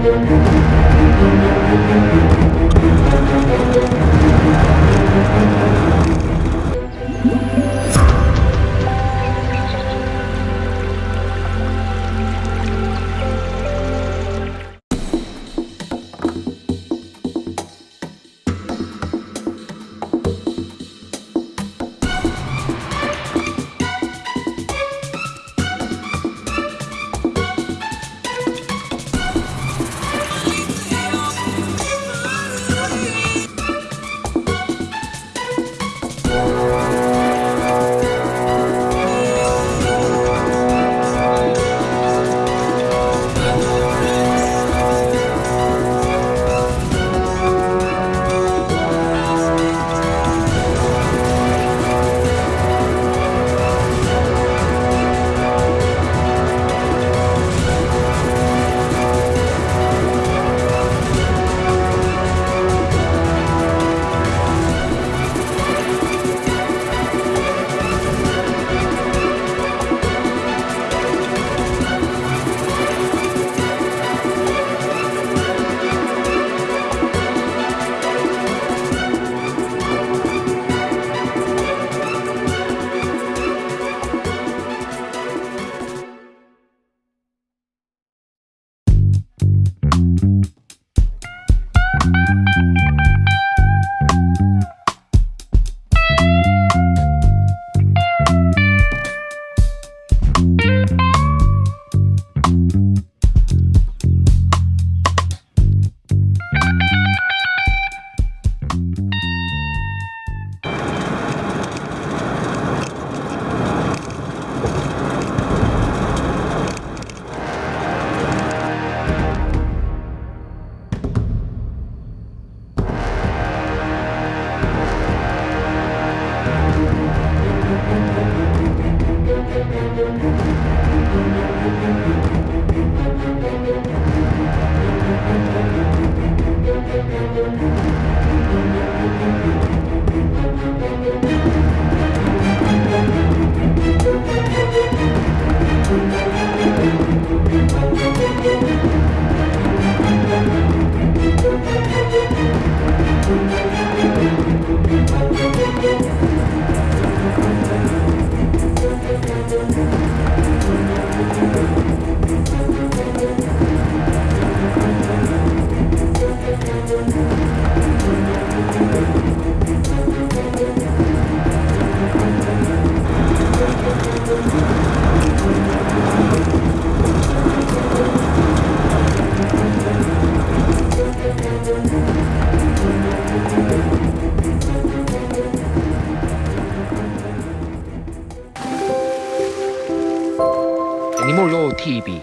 Música 애니몰로 TV